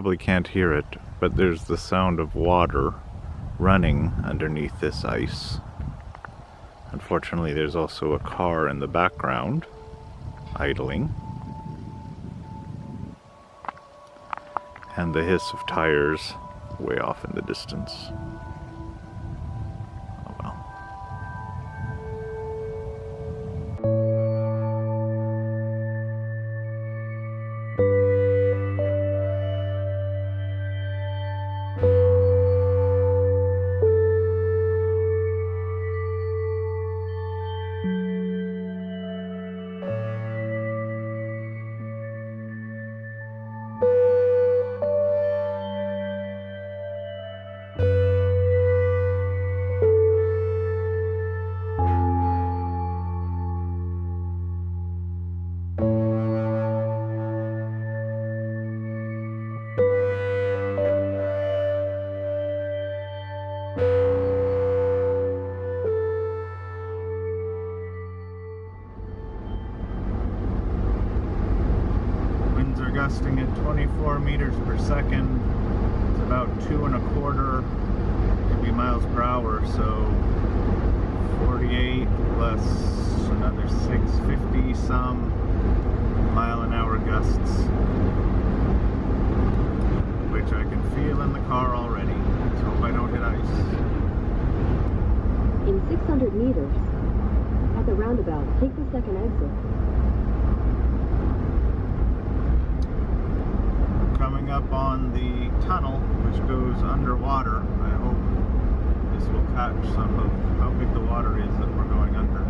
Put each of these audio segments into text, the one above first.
probably can't hear it, but there's the sound of water running underneath this ice. Unfortunately, there's also a car in the background idling. And the hiss of tires way off in the distance. Gusting at 24 meters per second. It's about two and a quarter, maybe miles per hour, so 48 plus another 650 some mile an hour gusts, which I can feel in the car already. Let's hope I don't hit ice. In 600 meters, at the roundabout, take the second exit. Up on the tunnel which goes underwater. I hope this will catch some of how big the water is that we're going under.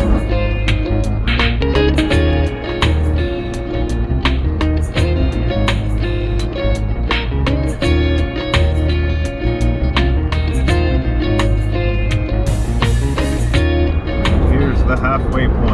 halfway point.